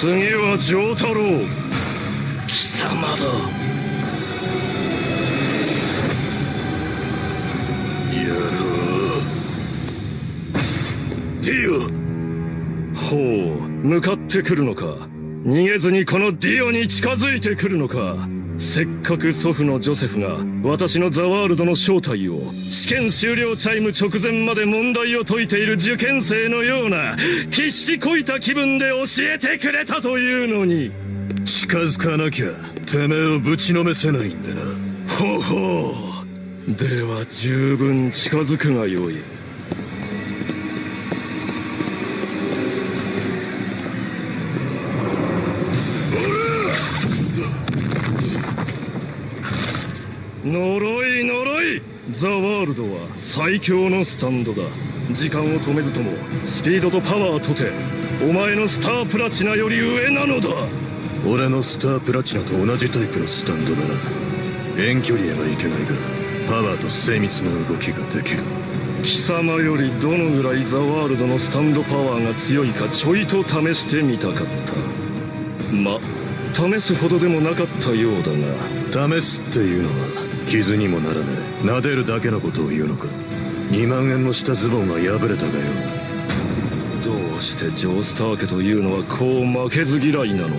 次は承太郎。貴様だ。野郎ディオほう向かってくるのか。逃げずにこのディオに近づいてくるのか。せっかく祖父のジョセフが私のザワールドの正体を試験終了チャイム直前まで問題を解いている受験生のような必死こいた気分で教えてくれたというのに。オ近づかなきゃてめえをぶちのめせないんでな。ほうほう。では十分近づくがよい呪い呪い。ザワールドは最強のスタンドだ。時間を止めずともスピードとパワーとてお前のスタープラチナより上なのだ。俺のスタープラチナと同じタイプのスタンドだな遠距離へはいけないがパワーと精密な動きができる。貴様よりどのぐらいザワールドのスタンドパワーが強いかちょいと試してみたかった。ま試すほどでもなかったようだが。試すっていうのは傷にもならねえ撫でるだけのことを言うのか。2万円の下ズボンが破れたがよ。どうしてジョースター家というのはこう負けず嫌いなのだ。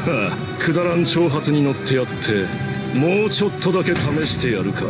はあくだらん挑発に乗ってやってもうちょっとだけ試してやるか。